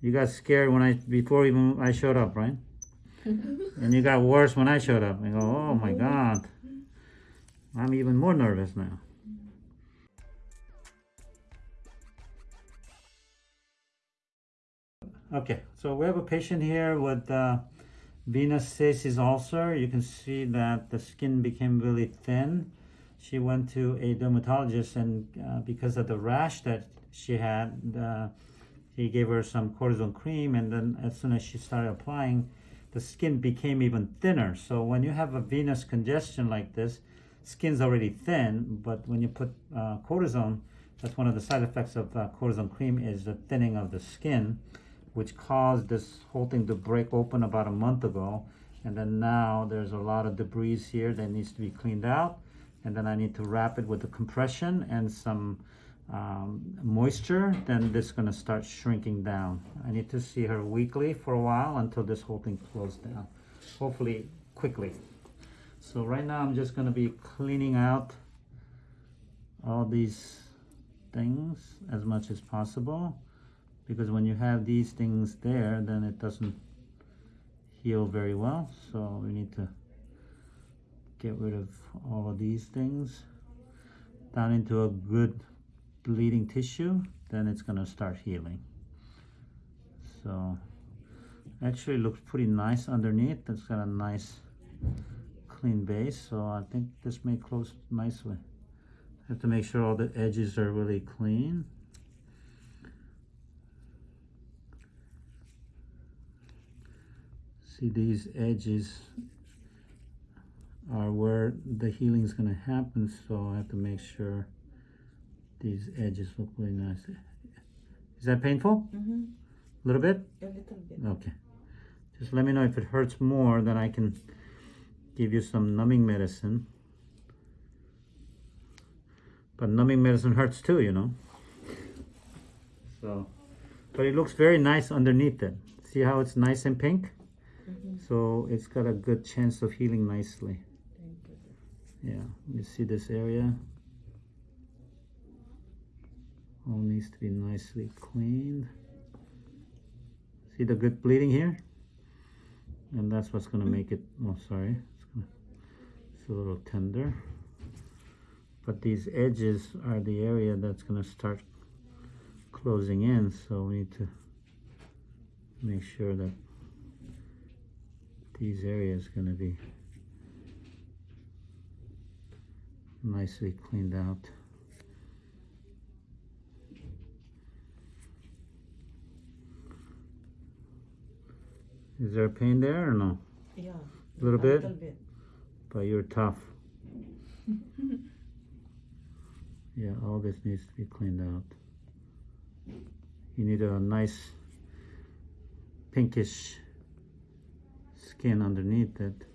You got scared when I before even I showed up, right? and you got worse when I showed up. I go, oh my god. I'm even more nervous now. Okay, so we have a patient here with uh, venous stasis ulcer. You can see that the skin became really thin. She went to a dermatologist and uh, because of the rash that she had, uh, he gave her some cortisone cream and then as soon as she started applying, the skin became even thinner. So when you have a venous congestion like this, skin's already thin, but when you put uh, cortisone, that's one of the side effects of uh, cortisone cream is the thinning of the skin which caused this whole thing to break open about a month ago. And then now there's a lot of debris here that needs to be cleaned out. And then I need to wrap it with the compression and some um, moisture. Then this is gonna start shrinking down. I need to see her weekly for a while until this whole thing closes down. Hopefully quickly. So right now I'm just gonna be cleaning out all these things as much as possible because when you have these things there then it doesn't heal very well so we need to get rid of all of these things down into a good bleeding tissue then it's going to start healing. So actually looks pretty nice underneath. It's got a nice clean base so I think this may close nicely. Have to make sure all the edges are really clean. See these edges are where the healing is going to happen so I have to make sure these edges look really nice. Is that painful? Mm -hmm. a little bit? A little bit. okay. Just let me know if it hurts more then I can give you some numbing medicine. But numbing medicine hurts too you know? So but it looks very nice underneath it. See how it's nice and pink? Mm-hmm. so it's got a good chance of healing nicely. Thank you. yeah. You see this area all needs to be nicely cleaned. See the good bleeding here? And that's what's going to mm-hmm. make it oh sorry. It's, gonna, it's a little tender. But these edges are the area that's going to start closing in so we need to make sure that these areas going to be nicely cleaned out. Is there pain there or no? Yeah. A little bit? A little bit. But you're tough. yeah, all this needs to be cleaned out. You need a nice pinkish skin underneath it.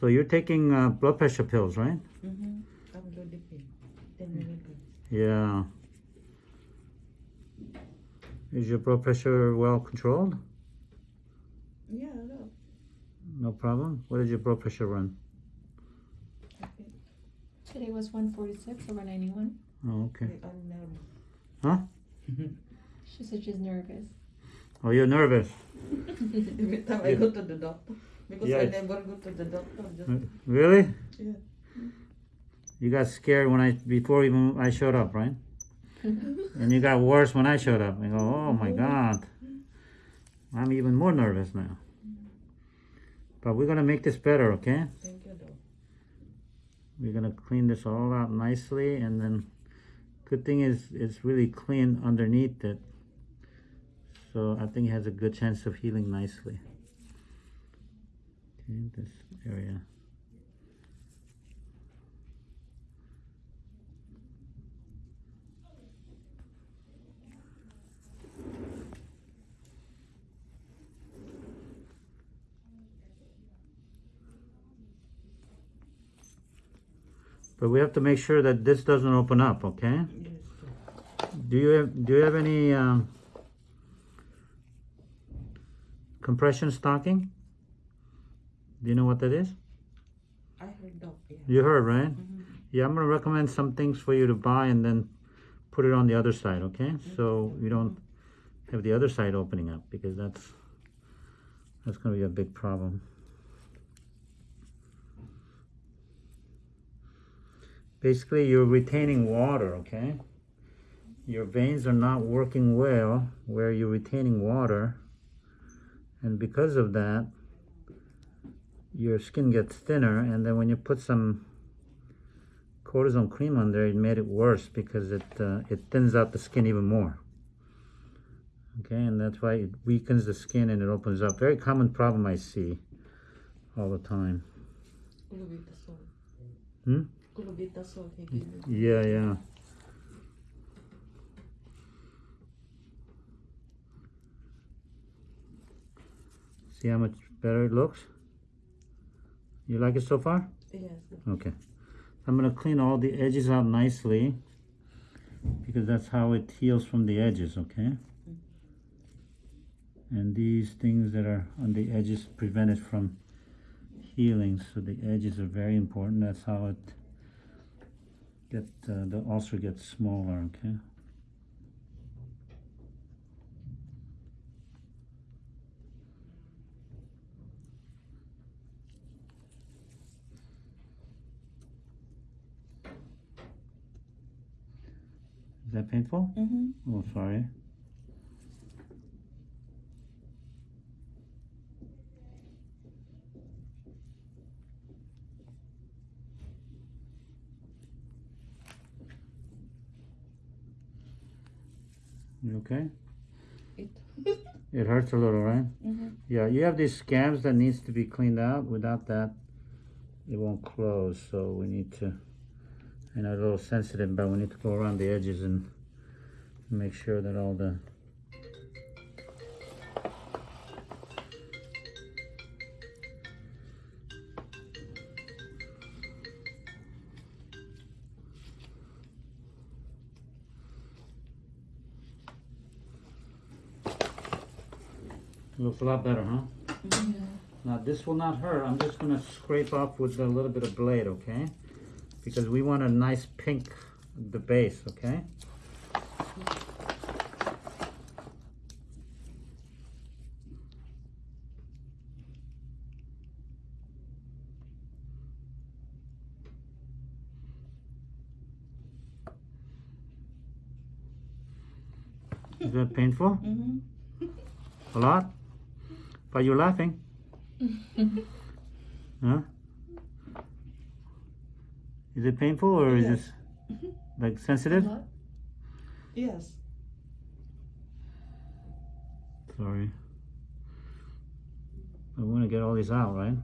So you're taking uh, blood pressure pills, right? Mm-hmm. Amlodipine. 10 milligrams. Yeah. Is your blood pressure well controlled? Yeah, no. No problem? What did your blood pressure run? Okay. Today was 146 over 91. Oh, okay. I'm nervous. Huh? She said she's nervous. Oh, you're nervous. Every time I go to the doctor. Because Yeah, I never go to the doctor. Just, Uh, Really? yeah. You got scared when I, before even I showed up, right? And you got worse when I showed up. I go, oh my God. I'm even more nervous now. But we're gonna make this better, okay? Thank you, though. We're gonna clean this all out nicely and then good thing is it's really clean underneath it. So I think it has a good chance of healing nicely. Okay, this area. But we have to make sure that this doesn't open up, okay? Do you have, do you have any um, compression stocking. Do you know what that is? I heard doc, yeah. You heard, right? Mhm. Yeah, I'm gonna recommend some things for you to buy and then put it on the other side, okay? So you don't have the other side opening up because that's that's gonna be a big problem. Basically, you're retaining water, okay? Your veins are not working well where you're retaining water, and because of that, your skin gets thinner, and then when you put some cortisone cream on there, it made it worse because it uh, it thins out the skin even more. Okay, and that's why it weakens the skin and it opens up. Very common problem I see all the time. Hmm? Clobetasol he gave me. Yeah, yeah. See how much better it looks? You like it so far? Yes. Okay. I'm gonna clean all the edges out nicely because that's how it heals from the edges, okay? And these things that are on the edges prevent it from healing, so the edges are very important. That's how it get uh, the ulcer gets smaller, okay? That painful? Mm-hmm. Oh, sorry. You okay? It. It hurts a little, right? mm-hmm. Yeah, you have these scabs that needs to be cleaned out. Without that, it won't close. So we need to, I know it's a little sensitive, but we need to go around the edges and make sure that all the Looks a lot better, huh? Yeah. Now this will not hurt. I'm just gonna scrape off with a little bit of blade, okay? Because we want a nice pink, the base, okay? Is that painful? Mm-hmm. A lot? But you're laughing? Huh? Is it painful or is Yes. this like sensitive? A lot? Yes. Sorry. I want to get all these out, right?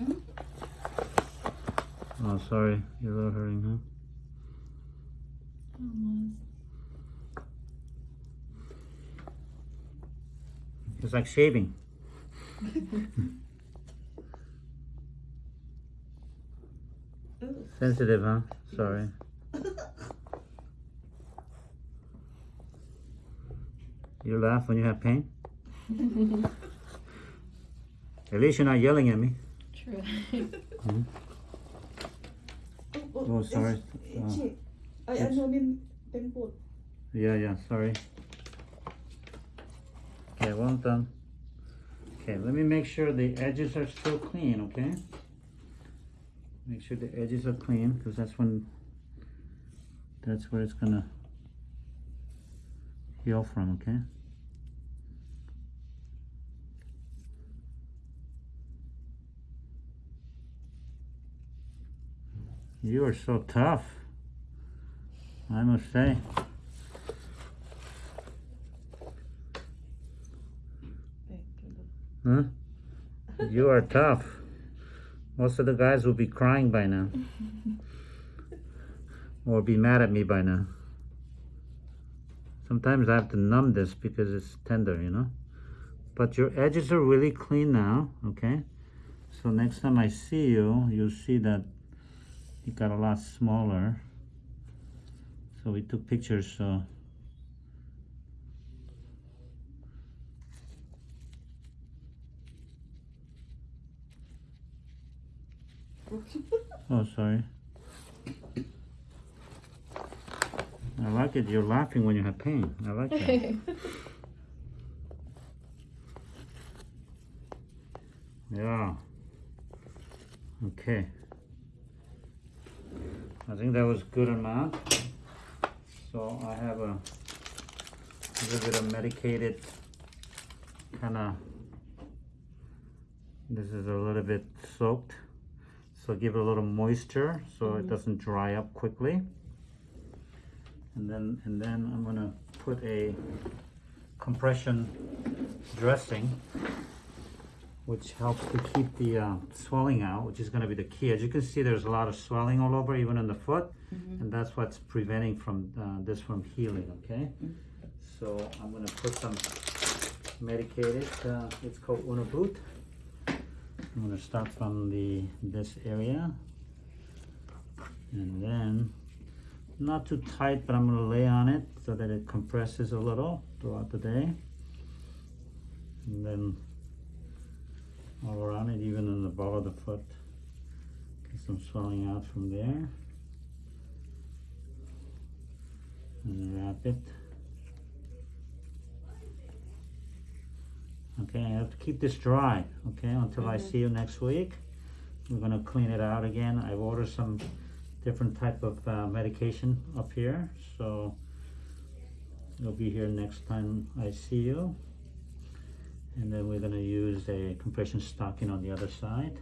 Mhm. Oh, sorry. You're a little hurting, huh? Almost. It's like shaving. Sensitive, huh? Sorry. You laugh when you have pain? At least you're not yelling at me. True. Mm-hmm. Oh, sorry. Oh. It's- ano min. Yeah, yeah, sorry. Okay, well done. Okay, let me make sure the edges are still clean, okay? Make sure the edges are clean, because that's when, that's where it's gonna heal from, okay? You are so tough, I must say. Thank you. Huh? You are tough. Most of the guys will be crying by now. or be mad at me by now. Sometimes I have to numb this because it's tender, you know? But your edges are really clean now, okay? So next time I see you, you'll see that it got a lot smaller. So we took pictures, so. Oh, sorry. I like it. You're laughing when you have pain. I like that. yeah. Okay. I think that was good amount. So I have a little bit of medicated kind of. This is a little bit soaked. So give it a little moisture so it Mhm. doesn't dry up quickly. And then and then I'm gonna put a compression dressing which helps to keep the uh, swelling out, which is gonna be the key. As you can see, there's a lot of swelling all over, even in the foot, Mhm. and that's what's preventing from uh, this from healing. Okay, Mm. so I'm gonna put some medicated. Uh, it's called Unna boot. I'm gonna start from the this area, and then not too tight, but I'm gonna lay on it so that it compresses a little throughout the day, and then all around it, even in the ball of the foot. Get some swelling out from there. And wrap it. Okay, I have to keep this dry, okay, until I Mhm. see you next week. We're gonna clean it out again. I've ordered some different type of uh, medication up here, so you'll be here next time I see you. And then we're gonna use a compression stocking on the other side.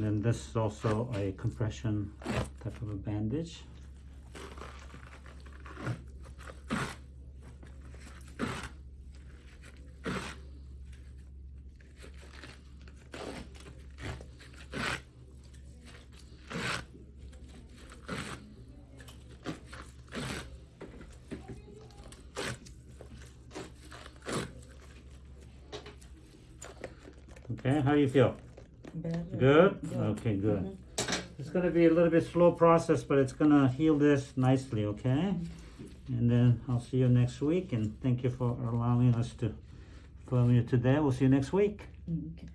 And then this is also a compression type of a bandage. Okay, how do you feel? Better. Good? Yeah. Okay, good. Mhm. It's gonna be a little bit slow process, but it's gonna heal this nicely, okay? And then I'll see you next week, and thank you for allowing us to film you today. We'll see you next week. Mm, okay.